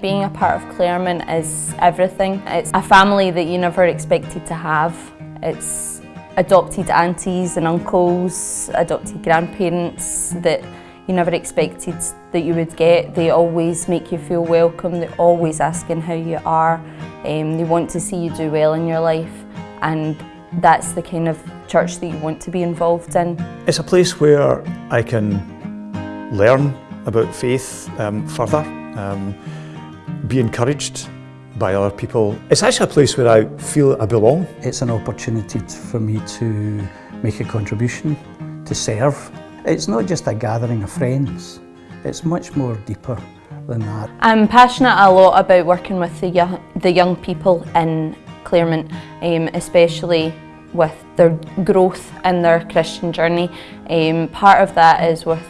Being a part of Claremont is everything. It's a family that you never expected to have. It's adopted aunties and uncles, adopted grandparents that you never expected that you would get. They always make you feel welcome, they're always asking how you are. Um, they want to see you do well in your life and that's the kind of church that you want to be involved in. It's a place where I can learn about faith um, further. Um, be encouraged by other people. It's actually a place where I feel I belong. It's an opportunity for me to make a contribution, to serve. It's not just a gathering of friends, it's much more deeper than that. I'm passionate a lot about working with the young, the young people in Claremont, um, especially with their growth in their Christian journey. Um, part of that is with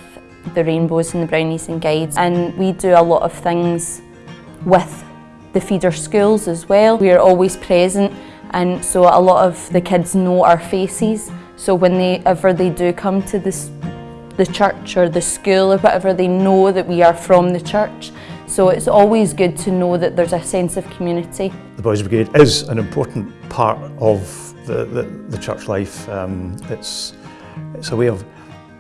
the Rainbows and the Brownies and Guides and we do a lot of things with the feeder schools as well. We are always present and so a lot of the kids know our faces so when they ever they do come to this the church or the school or whatever they know that we are from the church so it's always good to know that there's a sense of community. The Boys Brigade is an important part of the, the, the church life. Um, it's, it's a way of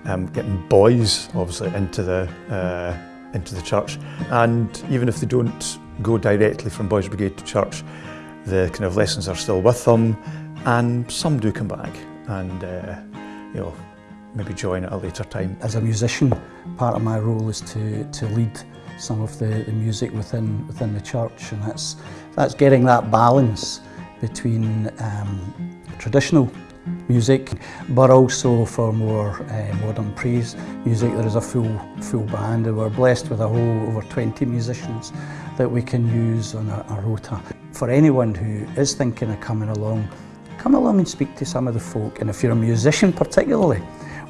um, getting boys obviously into the uh, into the church. And even if they don't go directly from Boys Brigade to church, the kind of lessons are still with them. And some do come back and, uh, you know, maybe join at a later time. As a musician, part of my role is to, to lead some of the, the music within, within the church and that's, that's getting that balance between um, traditional music, but also for more uh, modern praise music. There is a full full band, and we're blessed with a whole over 20 musicians that we can use on a, a rota. For anyone who is thinking of coming along, come along and speak to some of the folk. And if you're a musician particularly,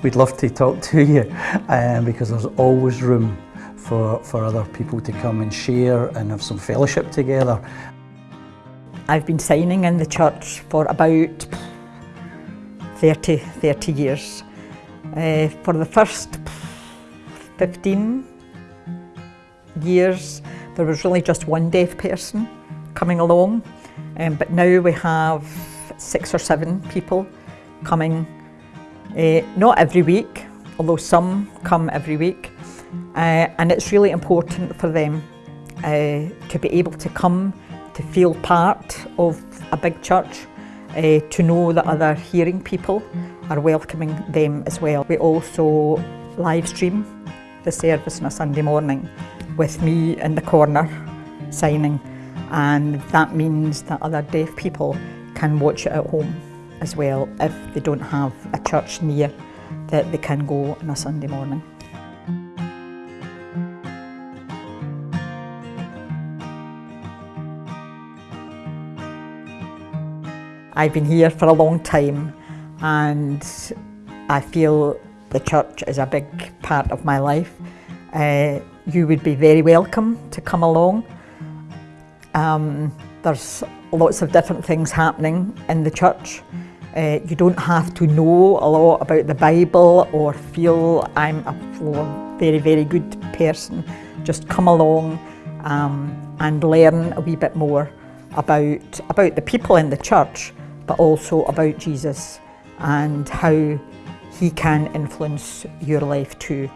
we'd love to talk to you um, because there's always room for, for other people to come and share and have some fellowship together. I've been signing in the church for about 30, 30 years. Uh, for the first 15 years, there was really just one deaf person coming along, um, but now we have six or seven people coming, uh, not every week, although some come every week, uh, and it's really important for them uh, to be able to come to feel part of a big church uh, to know that mm. other hearing people mm. are welcoming them as well. We also live stream the service on a Sunday morning with me in the corner signing and that means that other deaf people can watch it at home as well if they don't have a church near that they can go on a Sunday morning. I've been here for a long time and I feel the church is a big part of my life. Uh, you would be very welcome to come along. Um, there's lots of different things happening in the church. Uh, you don't have to know a lot about the Bible or feel I'm a very, very good person. Just come along um, and learn a wee bit more about, about the people in the church but also about Jesus and how he can influence your life too.